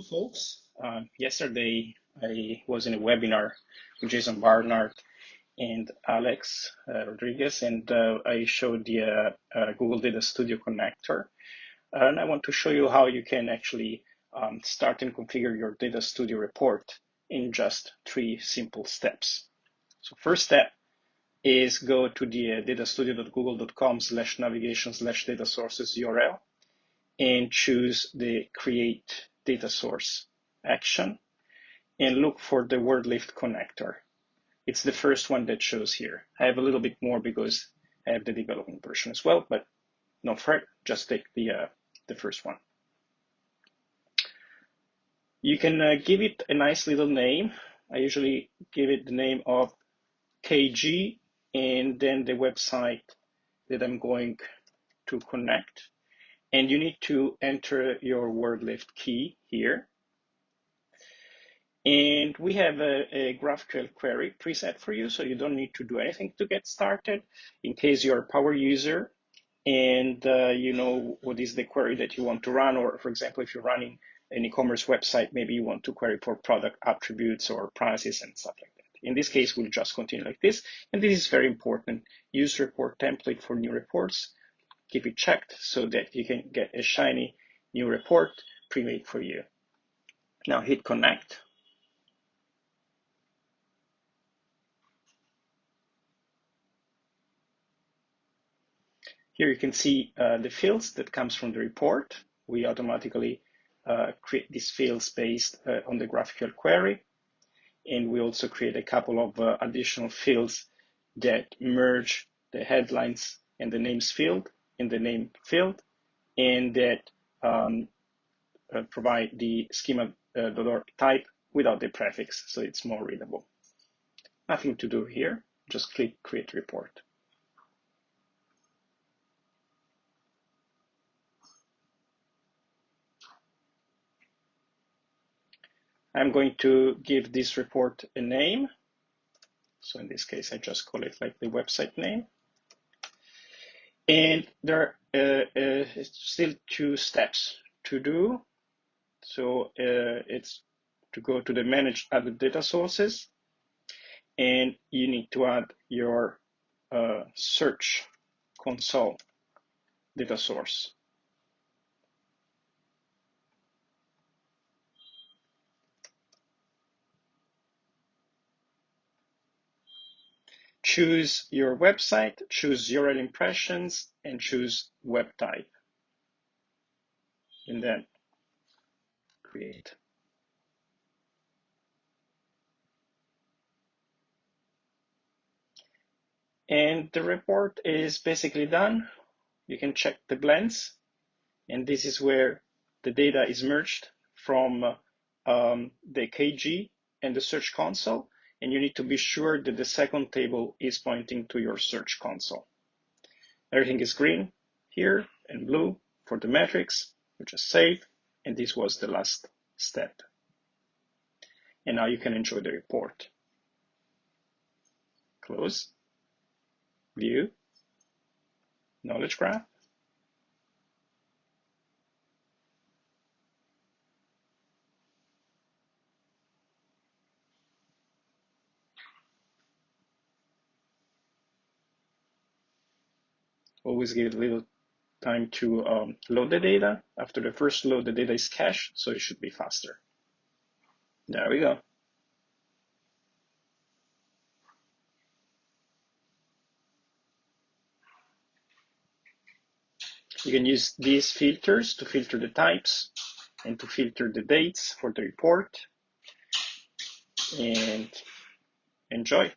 folks. Uh, yesterday, I was in a webinar with Jason Barnard and Alex uh, Rodriguez, and uh, I showed the uh, uh, Google Data Studio connector. And I want to show you how you can actually um, start and configure your Data Studio report in just three simple steps. So first step is go to the uh, datastudio.google.com slash navigation slash data sources URL and choose the create data source action and look for the WordLift connector. It's the first one that shows here. I have a little bit more because I have the development version as well, but no fret, just take the, uh, the first one. You can uh, give it a nice little name. I usually give it the name of KG and then the website that I'm going to connect and you need to enter your WordLift key here. And we have a, a, GraphQL query preset for you, so you don't need to do anything to get started. In case you're a power user and uh, you know what is the query that you want to run, or for example, if you're running an e-commerce website, maybe you want to query for product attributes or prices and stuff like that. In this case, we'll just continue like this. And this is very important. Use report template for new reports keep it checked so that you can get a shiny new report pre-made for you. Now hit connect. Here you can see uh, the fields that comes from the report. We automatically uh, create these fields based uh, on the GraphQL query. And we also create a couple of uh, additional fields that merge the headlines and the names field in the name field and that um, uh, provide the schema uh, type without the prefix, so it's more readable. Nothing to do here, just click Create Report. I'm going to give this report a name. So in this case, I just call it like the website name. And there are uh, uh, still two steps to do. So uh, it's to go to the manage added data sources and you need to add your uh, search console data source. Choose your website, choose URL impressions, and choose web type. And then create. And the report is basically done. You can check the blends. And this is where the data is merged from um, the KG and the Search Console and you need to be sure that the second table is pointing to your search console. Everything is green here and blue for the metrics. You just save, and this was the last step. And now you can enjoy the report. Close, view, knowledge graph, always give a little time to um, load the data. After the first load, the data is cached, so it should be faster. There we go. You can use these filters to filter the types and to filter the dates for the report and enjoy.